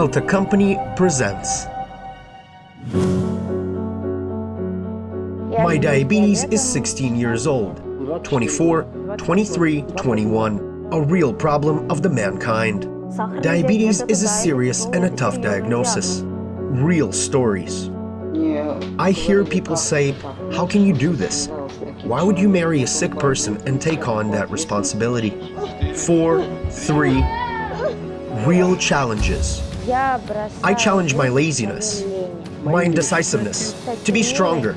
Elta Company presents. My diabetes is 16 years old, 24, 23, 21, a real problem of the mankind. Diabetes is a serious and a tough diagnosis. Real stories. I hear people say, how can you do this? Why would you marry a sick person and take on that responsibility? Four, three, real challenges. I challenge my laziness, my indecisiveness, to be stronger,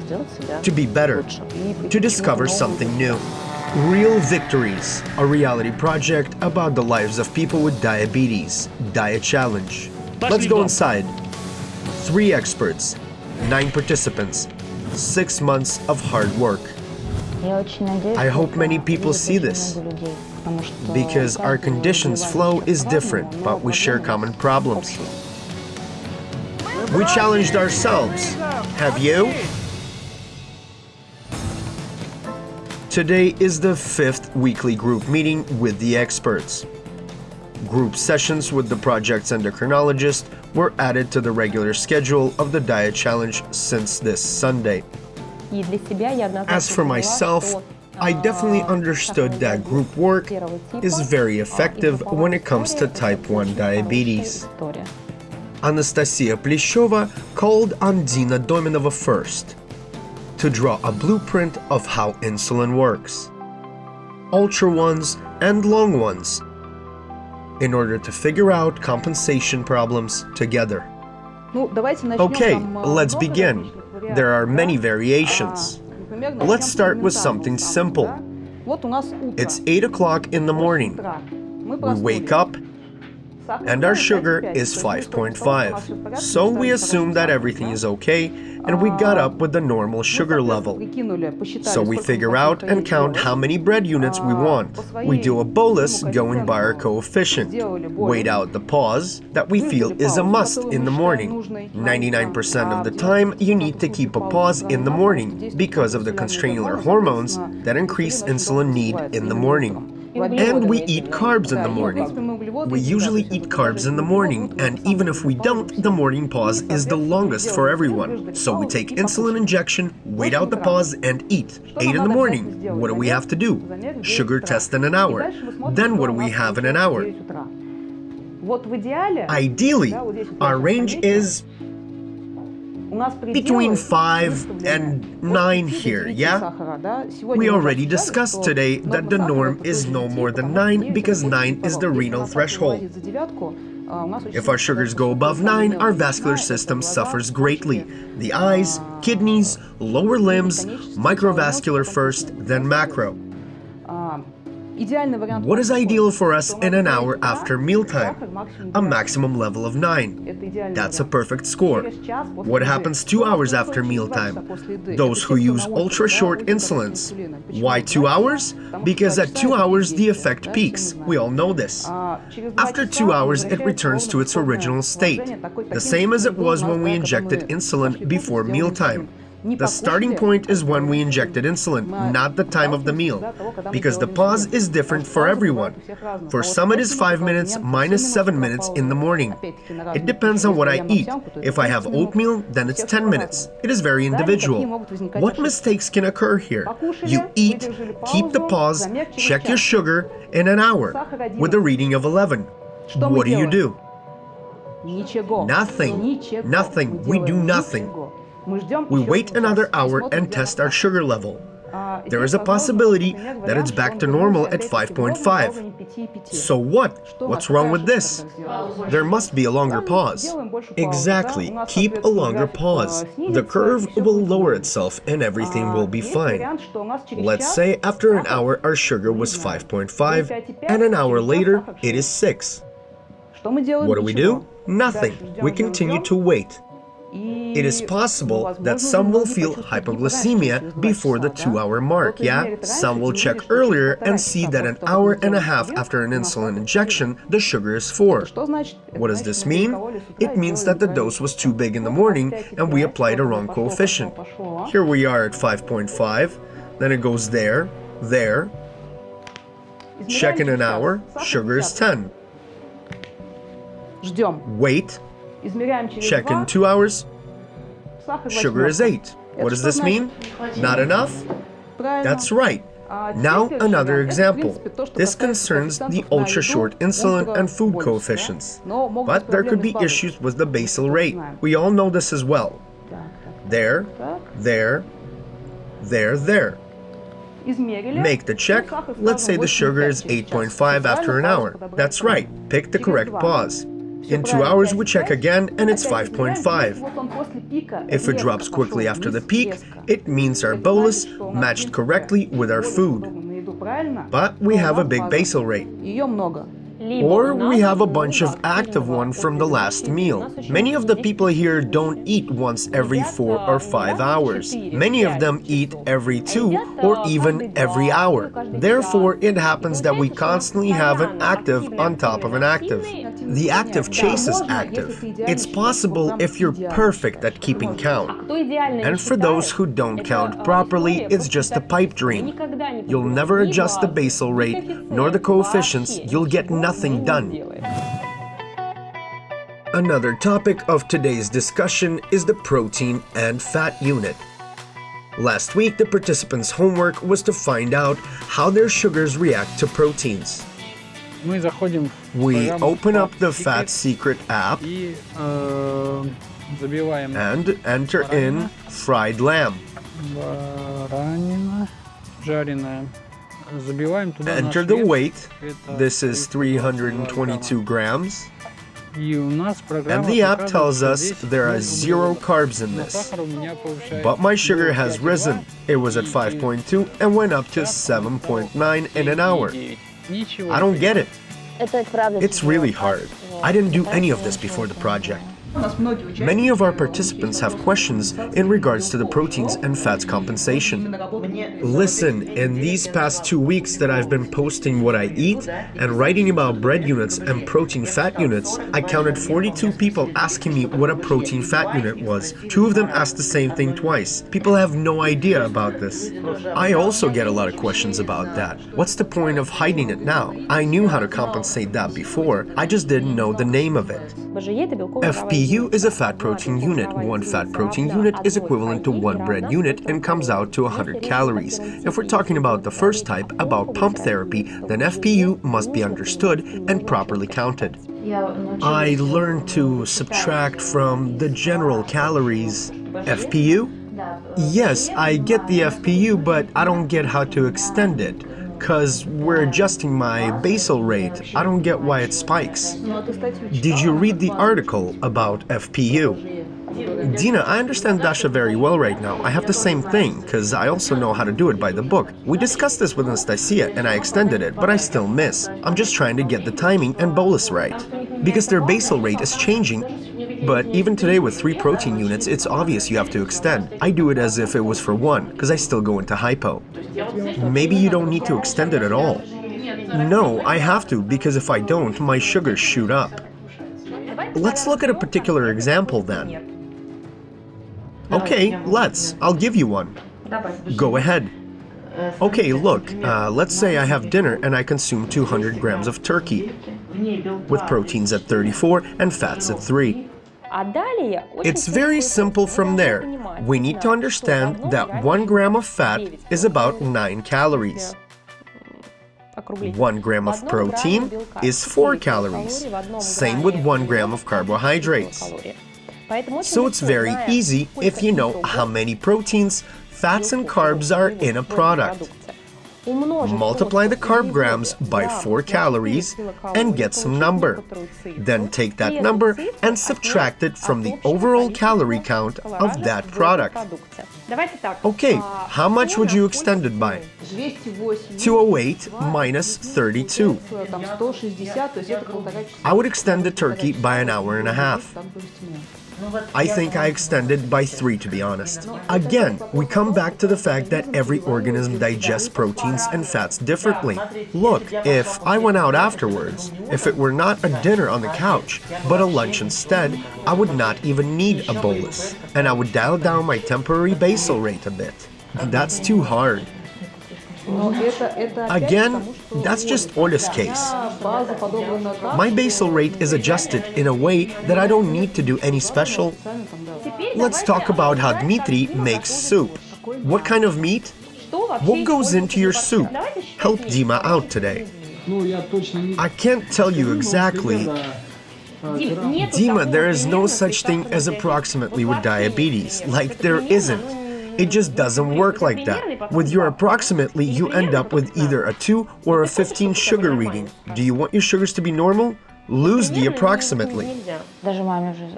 to be better, to discover something new. Real Victories, a reality project about the lives of people with diabetes. Diet Challenge. Let's go inside. Three experts, nine participants, six months of hard work. I hope many people see this, because our conditions flow is different, but we share common problems. We challenged ourselves. Have you? Today is the fifth weekly group meeting with the experts. Group sessions with the project's endocrinologist were added to the regular schedule of the Diet Challenge since this Sunday. As for myself, I definitely understood that group work is very effective when it comes to type 1 diabetes. Anastasia Pleshova called on Dina Dominova first to draw a blueprint of how insulin works, ultra ones and long ones, in order to figure out compensation problems together. Okay, let's begin. There are many variations. Let's start with something simple. It's 8 o'clock in the morning. We wake up and our sugar is 5.5. So we assume that everything is okay and we got up with the normal sugar level. So we figure out and count how many bread units we want. We do a bolus going by our coefficient. Wait out the pause that we feel is a must in the morning. 99% of the time you need to keep a pause in the morning because of the contrainsular hormones that increase insulin need in the morning. And we eat carbs in the morning. We usually eat carbs in the morning, and even if we don't, the morning pause is the longest for everyone. So we take insulin injection, wait out the pause, and eat. 8 in the morning. What do we have to do? Sugar test in an hour. Then what do we have in an hour? Ideally, our range is between 5 and 9 here, yeah? We already discussed today that the norm is no more than 9 because 9 is the renal threshold. If our sugars go above 9, our vascular system suffers greatly. The eyes, kidneys, lower limbs, microvascular first, then macro. What is ideal for us in an hour after mealtime? A maximum level of 9. That's a perfect score. What happens 2 hours after mealtime? Those who use ultra-short insulins. Why 2 hours? Because at 2 hours the effect peaks. We all know this. After 2 hours it returns to its original state, the same as it was when we injected insulin before mealtime. The starting point is when we injected insulin, not the time of the meal, because the pause is different for everyone. For some it is 5 minutes minus 7 minutes in the morning. It depends on what I eat. If I have oatmeal, then it's 10 minutes. It is very individual. What mistakes can occur here? You eat, keep the pause, check your sugar in an hour with a reading of 11. What do you do? Nothing. Nothing. We do nothing. We wait another hour and test our sugar level. There is a possibility that it's back to normal at 5.5. So what? What's wrong with this? There must be a longer pause. Exactly. Keep a longer pause. The curve will lower itself and everything will be fine. Let's say after an hour our sugar was 5.5 and an hour later it is 6. What do we do? Nothing. We continue to wait. It is possible that some will feel hypoglycemia before the two-hour mark, yeah? Some will check earlier and see that an hour and a half after an insulin injection, the sugar is 4. What does this mean? It means that the dose was too big in the morning and we applied a wrong coefficient. Here we are at 5.5, then it goes there, there. Check in an hour, sugar is 10. Wait. Check in two hours. Sugar is eight. What does this mean? Not enough? That's right. Now another example. This concerns the ultra-short insulin and food coefficients. But there could be issues with the basal rate. We all know this as well. There, there, there, there. Make the check. Let's say the sugar is 8.5 after an hour. That's right. Pick the correct pause. In two hours, we check again and it's 5.5. If it drops quickly after the peak, it means our bolus matched correctly with our food. But we have a big basal rate. Or we have a bunch of active one from the last meal. Many of the people here don't eat once every 4 or 5 hours. Many of them eat every 2 or even every hour. Therefore, it happens that we constantly have an active on top of an active. The active chase is active. It's possible if you're perfect at keeping count. And for those who don't count properly, it's just a pipe dream. You'll never adjust the basal rate nor the coefficients, you'll get nothing done. Another topic of today's discussion is the protein and fat unit. Last week, the participants' homework was to find out how their sugars react to proteins. We open up the Fat Secret app and enter in fried lamb. Enter the weight. This is 322 grams. And the app tells us there are zero carbs in this. But my sugar has risen. It was at 5.2 and went up to 7.9 in an hour. I don't get it. It's really hard. I didn't do any of this before the project. Many of our participants have questions in regards to the proteins and fats compensation. Listen, in these past two weeks that I've been posting what I eat and writing about bread units and protein fat units, I counted 42 people asking me what a protein fat unit was. Two of them asked the same thing twice. People have no idea about this. I also get a lot of questions about that. What's the point of hiding it now? I knew how to compensate that before, I just didn't know the name of it. FP EU is a fat protein unit. One fat protein unit is equivalent to one bread unit and comes out to 100 calories. If we're talking about the first type, about pump therapy, then FPU must be understood and properly counted. I learned to subtract from the general calories. FPU? Yes, I get the FPU, but I don't get how to extend it because we're adjusting my basal rate. I don't get why it spikes. Did you read the article about FPU? Dina, I understand Dasha very well right now. I have the same thing, because I also know how to do it by the book. We discussed this with Anastasia, and I extended it, but I still miss. I'm just trying to get the timing and bolus right. Because their basal rate is changing but even today with three protein units, it's obvious you have to extend. I do it as if it was for one, because I still go into hypo. Maybe you don't need to extend it at all. No, I have to, because if I don't, my sugars shoot up. Let's look at a particular example then. Okay, let's. I'll give you one. Go ahead. Okay, look, uh, let's say I have dinner and I consume 200 grams of turkey, with proteins at 34 and fats at 3. It's very simple from there. We need to understand that 1 gram of fat is about 9 calories. 1 gram of protein is 4 calories, same with 1 gram of carbohydrates. So it's very easy if you know how many proteins, fats and carbs are in a product. Multiply the carb grams by 4 calories and get some number. Then take that number and subtract it from the overall calorie count of that product. Okay, how much would you extend it by? 208 minus 32. I would extend the turkey by an hour and a half. I think I extended by three, to be honest. Again, we come back to the fact that every organism digests proteins and fats differently. Look, if I went out afterwards, if it were not a dinner on the couch, but a lunch instead, I would not even need a bolus, and I would dial down my temporary basal rate a bit. That's too hard. Again, потому, что that's just Ola's case. база подобрана так, My basal rate is adjusted in a way that I don't need to do any special. сами там, да. Теперь Let's talk about how Dmitry makes soup. What kind of meat? что вообще What goes используется into your в soup? Давайте считать Help вместе. Dima out today. Ну, я точно не... I can't tell you exactly. Дим, нету Dima, такого there is no примерно such thing as диагноза. approximately Вот with вообще diabetes. нет. Like Это there примерно, isn't. It just doesn't work like that. With your approximately, you end up with either a 2 or a 15 sugar reading. Do you want your sugars to be normal? Lose the approximately.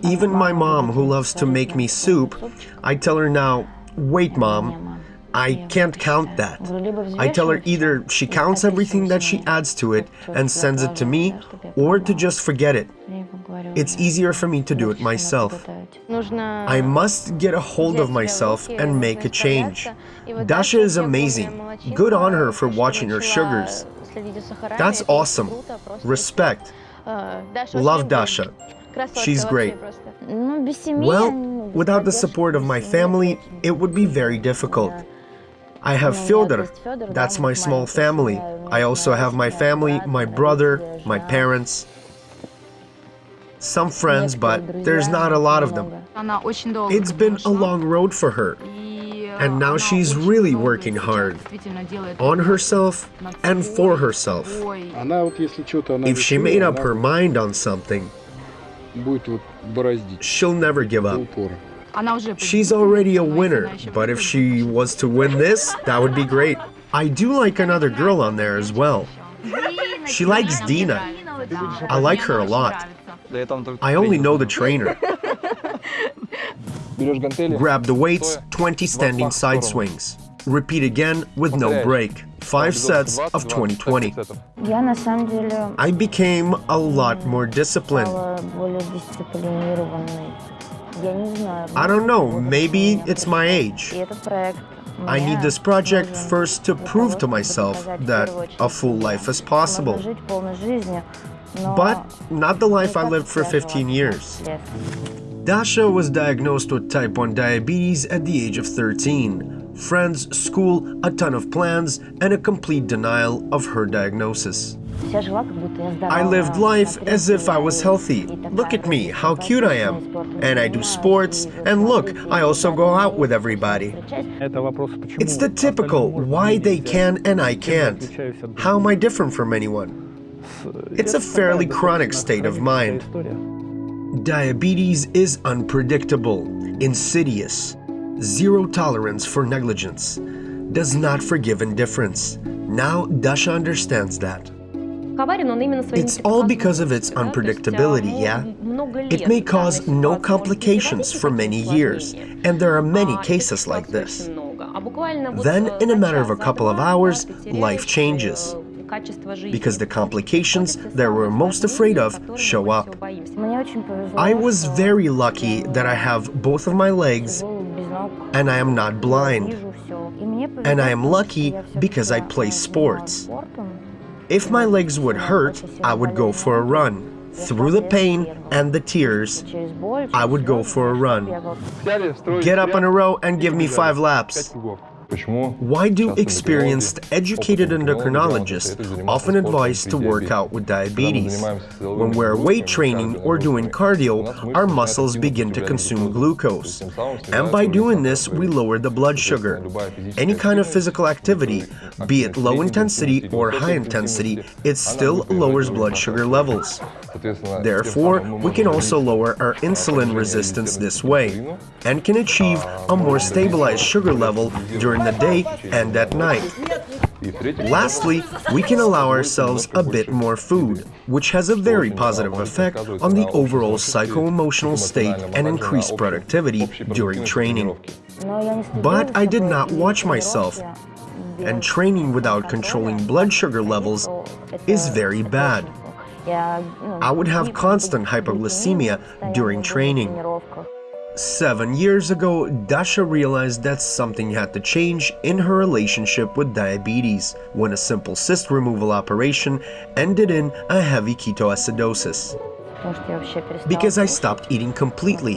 Even my mom, who loves to make me soup, I tell her now, wait mom, I can't count that. I tell her either she counts everything that she adds to it and sends it to me, or to just forget it. It's easier for me to do it myself. I must get a hold of myself and make a change. Dasha is amazing. Good on her for watching her sugars. That's awesome. Respect. Love Dasha. She's great. Well, without the support of my family, it would be very difficult. I have Fyodor, that's my small family. I also have my family, my brother, my parents, some friends, but there's not a lot of them. It's been a long road for her. And now she's really working hard on herself and for herself. If she made up her mind on something, she'll never give up. She's already a winner, but if she was to win this, that would be great. I do like another girl on there as well. She likes Dina. I like her a lot. I only know the trainer. Grab the weights, 20 standing side swings. Repeat again with no break. Five sets of 2020. I became a lot more disciplined. I don't know, maybe it's my age. I need this project first to prove to myself that a full life is possible. But not the life I lived for 15 years. Dasha was diagnosed with type 1 diabetes at the age of 13. Friends, school, a ton of plans, and a complete denial of her diagnosis. I lived life as if I was healthy. Look at me, how cute I am. And I do sports, and look, I also go out with everybody. It's the typical, why they can and I can't. How am I different from anyone? It's a fairly chronic state of mind. Diabetes is unpredictable, insidious, zero tolerance for negligence, does not forgive indifference. Now Dasha understands that. It's all because of its unpredictability, yeah? It may cause no complications for many years, and there are many cases like this. Then, in a matter of a couple of hours, life changes because the complications that we're most afraid of show up. I was very lucky that I have both of my legs and I am not blind. And I am lucky because I play sports. If my legs would hurt, I would go for a run. Through the pain and the tears, I would go for a run. Get up in a row and give me five laps. Why do experienced, educated endocrinologists often advise to work out with diabetes? When we're weight training or doing cardio, our muscles begin to consume glucose. And by doing this, we lower the blood sugar. Any kind of physical activity, be it low intensity or high intensity, it still lowers blood sugar levels. Therefore, we can also lower our insulin resistance this way, and can achieve a more stabilized sugar level during during the day and at night. Lastly, we can allow ourselves a bit more food, which has a very positive effect on the overall psycho-emotional state and increased productivity during training. But I did not watch myself, and training without controlling blood sugar levels is very bad. I would have constant hypoglycemia during training. Seven years ago, Dasha realized that something had to change in her relationship with diabetes when a simple cyst removal operation ended in a heavy ketoacidosis. Because I stopped eating completely.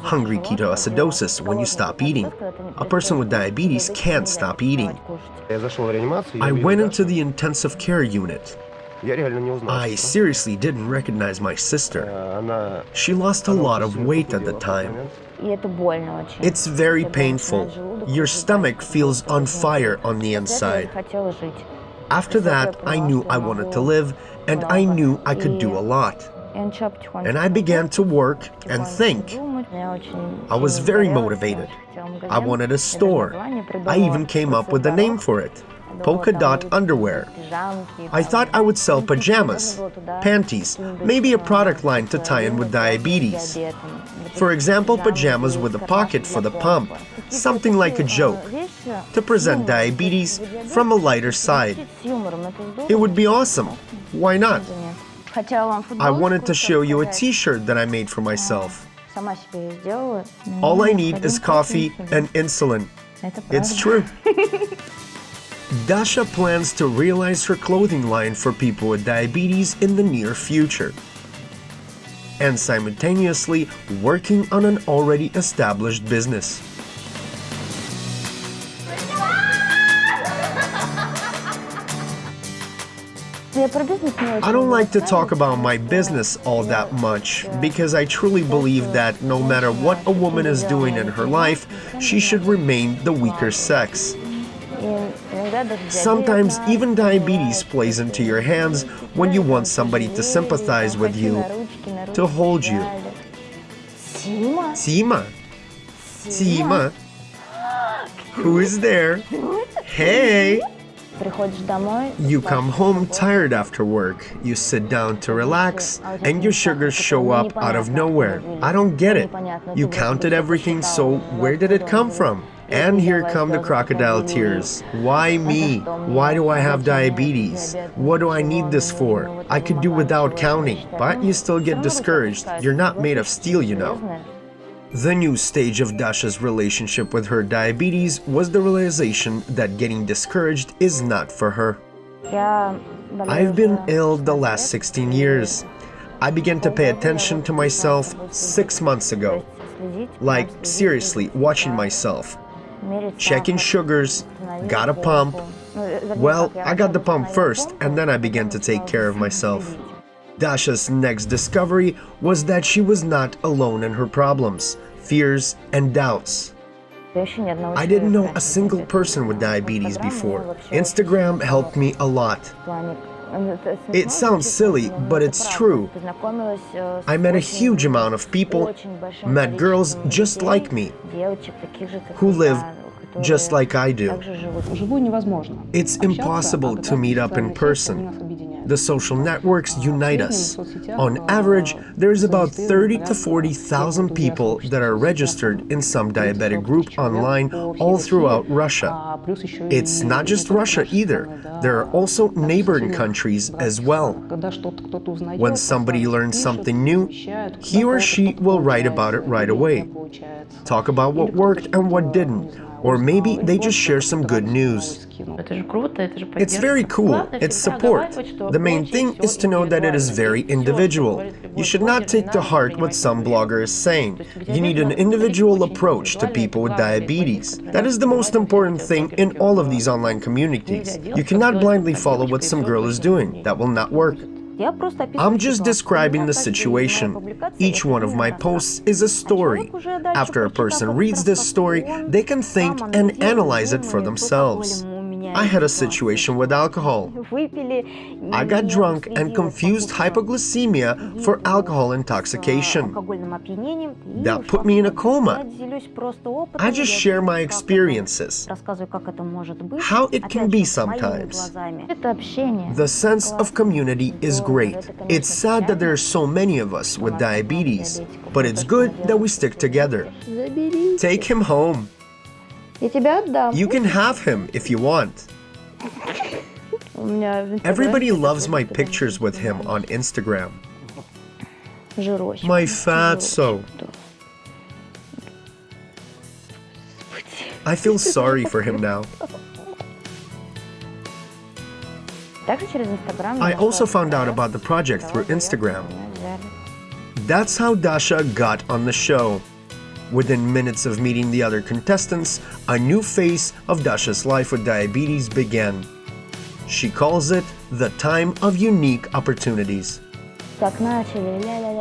Hungry ketoacidosis when you stop eating. A person with diabetes can't stop eating. I went into the intensive care unit. I seriously didn't recognize my sister. She lost a lot of weight at the time. It's very painful. Your stomach feels on fire on the inside. After that, I knew I wanted to live, and I knew I could do a lot. And I began to work and think. I was very motivated. I wanted a store. I even came up with a name for it polka dot underwear. I thought I would sell pajamas, panties, maybe a product line to tie in with diabetes. For example, pajamas with a pocket for the pump, something like a joke, to present diabetes from a lighter side. It would be awesome. Why not? I wanted to show you a t-shirt that I made for myself. All I need is coffee and insulin. It's true. Dasha plans to realize her clothing line for people with diabetes in the near future and simultaneously working on an already established business. I don't like to talk about my business all that much because I truly believe that no matter what a woman is doing in her life, she should remain the weaker sex. Sometimes знает, even и diabetes бывает, plays into your hands when you want somebody to sympathize with you, to hold you. Сима? Sima. Sima. Who is there? Hey! Приходишь домой, You come home tired after work. You sit down to relax, and your sugars show up out of nowhere. I don't get it. You counted everything, so where did it come from? And here come the crocodile tears. Why me? Why do I have diabetes? What do I need this for? I could do without counting. But you still get discouraged. You're not made of steel, you know. The new stage of Dasha's relationship with her diabetes was the realization that getting discouraged is not for her. I've been ill the last 16 years. I began to pay attention to myself six months ago. Like, seriously, watching myself, Checking sugars, got a pump. Well, I got the pump first, and then I began to take care of myself. Dasha's next discovery was that she was not alone in her problems, fears, and doubts. I didn't know a single person with diabetes before. Instagram helped me a lot. It sounds silly, but it's true. I met a huge amount of people, met girls just like me, who live just like I do. It's impossible to meet up in person. The social networks unite us. On average, there's about 30 to 40,000 people that are registered in some diabetic group online all throughout Russia. It's not just Russia either. There are also neighboring countries as well. When somebody learns something new, he or she will write about it right away. Talk about what worked and what didn't. Or maybe they just share some good news. It's very cool. It's support. The main thing is to know that it is very individual. You should not take to heart what some blogger is saying. You need an individual approach to people with diabetes. That is the most important thing in all of these online communities. You cannot blindly follow what some girl is doing. That will not work. I'm just describing the situation. Each one of my posts is a story. After a person reads this story, they can think and analyze it for themselves. I had a situation with alcohol. I got drunk and confused hypoglycemia for alcohol intoxication. That put me in a coma. I just share my experiences, how it can be sometimes. The sense of community is great. It's sad that there are so many of us with diabetes, but it's good that we stick together. Take him home. Я тебя отдам. You can have him if you want. У меня в Инстаграме Everybody loves my просто pictures with him on Instagram. жирочек. My fatso. I feel sorry for him now. Также через Инстаграм я I нашла also found out этот about the project through проект, Instagram. меня взяли. That's how Dasha got on the show. Within minutes of meeting the other contestants, a new phase of Dasha's life with diabetes began. She calls it the time of unique opportunities.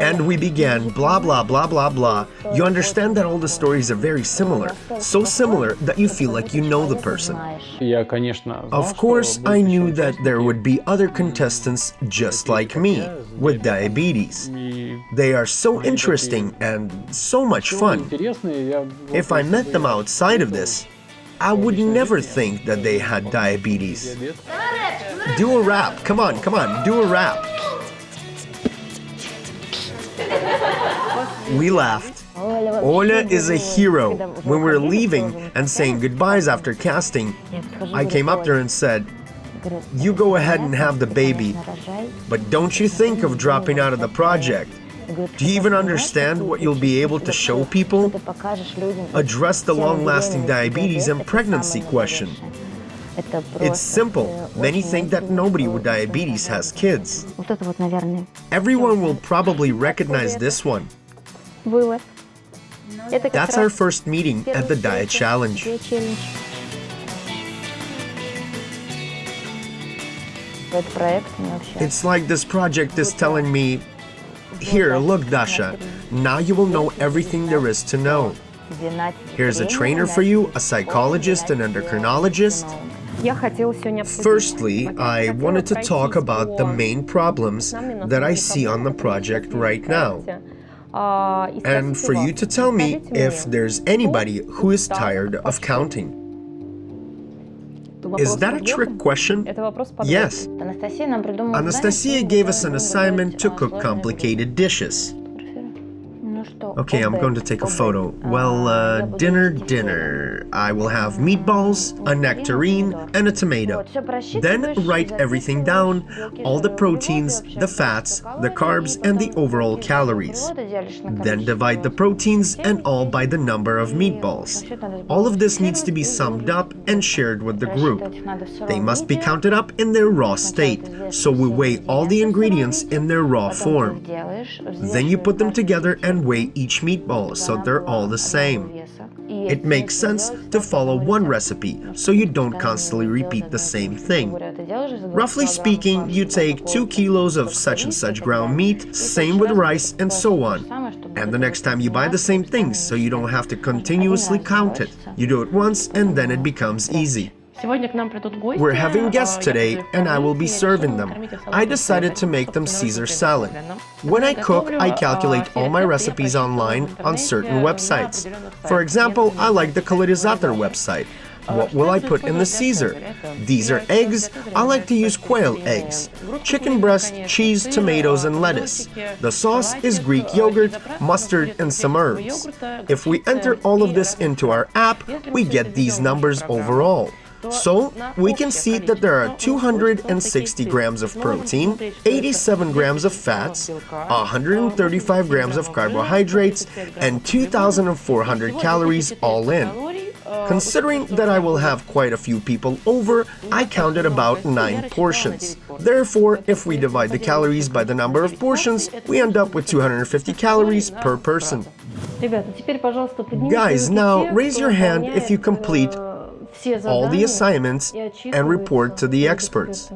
And we began, blah, blah, blah, blah, blah. You understand that all the stories are very similar, so similar that you feel like you know the person. Of course, I knew that there would be other contestants just like me, with diabetes. They are so interesting and so much fun. If I met them outside of this, I would never think that they had diabetes. Do a rap, come on, come on, do a rap. We laughed. Ola is a hero. When we were leaving and saying goodbyes after casting, I came up to her and said, You go ahead and have the baby, but don't you think of dropping out of the project. Do you even understand what you'll be able to show people? Address the long-lasting diabetes and pregnancy question. It's simple. Many think that nobody with diabetes has kids. Вот это вот, наверное, Everyone will probably recognize this one. вывод. Это как That's our раз first meeting at the Diet Challenge. Где челлендж? Этот проект мне вообще... It's like this project is telling me, Here, look, Dasha, now you will know everything there is to know. Знать Here's a время, trainer for you, a psychologist, an endocrinologist. Я хотела сегодня обсудить Firstly, пакет. I Хотела wanted to talk пройтись about the по main problems нам that I настройкам see on the project right now. and for you to tell me if there's anybody who is tired of counting. Is that a trick question? Yes. Anastasia gave us an assignment to cook complicated dishes. Okay, I'm going to take a photo. Well, uh, dinner, dinner. I will have meatballs, a nectarine, and a tomato. Then write everything down, all the proteins, the fats, the carbs, and the overall calories. Then divide the proteins and all by the number of meatballs. All of this needs to be summed up and shared with the group. They must be counted up in their raw state, so we weigh all the ingredients in their raw form. Then you put them together and weigh each meatball so they're all the same. It makes sense to follow one recipe so you don't constantly repeat the same thing. Roughly speaking, you take 2 kilos of such and such ground meat, same with rice, and so on. And the next time you buy the same things so you don't have to continuously count it. You do it once and then it becomes easy. We're having guests today, and I will be serving them. I decided to make them Caesar salad. When I cook, I calculate all my recipes online on certain websites. For example, I like the Calorizator website. What will I put in the Caesar? These are eggs. I like to use quail eggs, chicken breast, cheese, tomatoes, and lettuce. The sauce is Greek yogurt, mustard, and some herbs. If we enter all of this into our app, we get these numbers overall. So we can see that there are 260 grams of protein, 87 grams of fats, 135 grams of carbohydrates, and 2,400 calories all in. Considering that I will have quite a few people over, I counted about 9 portions. Therefore, if we divide the calories by the number of portions, we end up with 250 calories per person. Guys, now raise your hand if you complete all the assignments and report to the experts.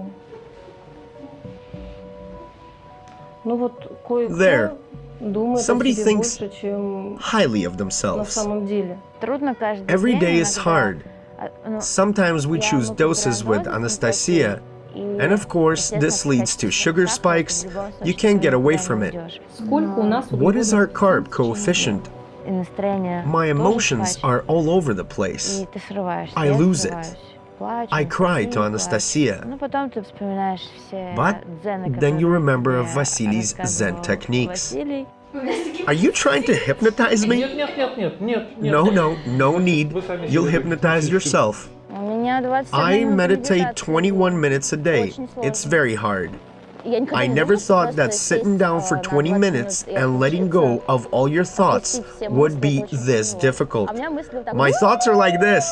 There, somebody thinks highly of themselves. Every day is hard. Sometimes we choose doses with Anastasia, and of course, this leads to sugar spikes. You can't get away from it. What is our carb coefficient my emotions are all over the place. I lose it. I cry to Anastasia. But then you remember Vasily's Zen techniques. Are you trying to hypnotize me? No, no, no need. You'll hypnotize yourself. I meditate 21 minutes a day. It's very hard. I never thought that sitting down for 20 minutes and letting go of all your thoughts would be this difficult. My thoughts are like this.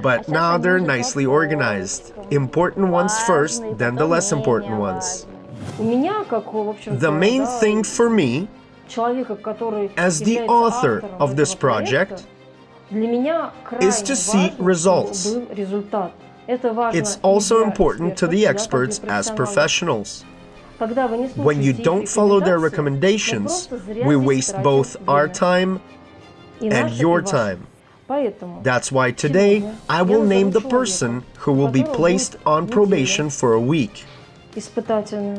But now they're nicely organized. Important ones first, then the less important ones. The main thing for me, as the author of this project, is to see results. It's also important to the experts as professionals. When you don't follow their recommendations, we waste both our time and your time. That's why today I will name the person who will be placed on probation for a week.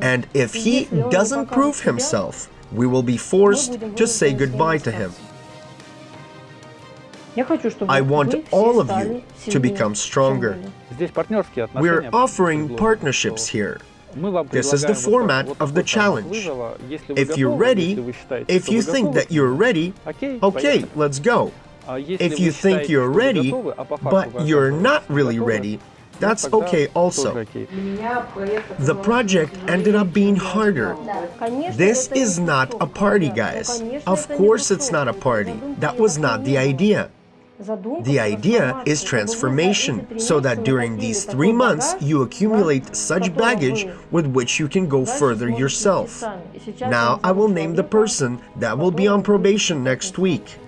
And if he doesn't prove himself, we will be forced to say goodbye to him. I want all of you to become stronger. We're offering partnerships here. This is the format of the challenge. If you're ready, if you think that you're ready, okay, let's go. If you think you're ready, but you're not really ready, that's okay also. The project ended up being harder. This is not a party, guys. Of course it's not a party. That was not the idea. The idea is transformation, so that during these three months you accumulate such baggage with which you can go further yourself. Now I will name the person that will be on probation next week.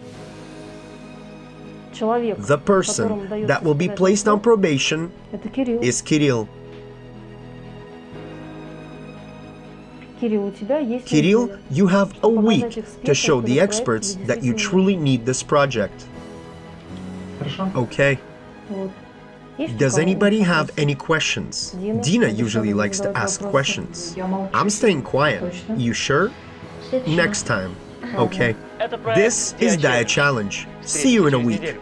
The person that will be placed on probation is Kirill. Kirill, you have a week to show the experts that you truly need this project. Okay. Вот. Есть у Does кого anybody have вопросы? any questions? Дина, Dina обещала usually likes to задавать ask вопросы. questions. I'm staying quiet. You sure? Next time. Okay. This is Dia Challenge. See you in a week.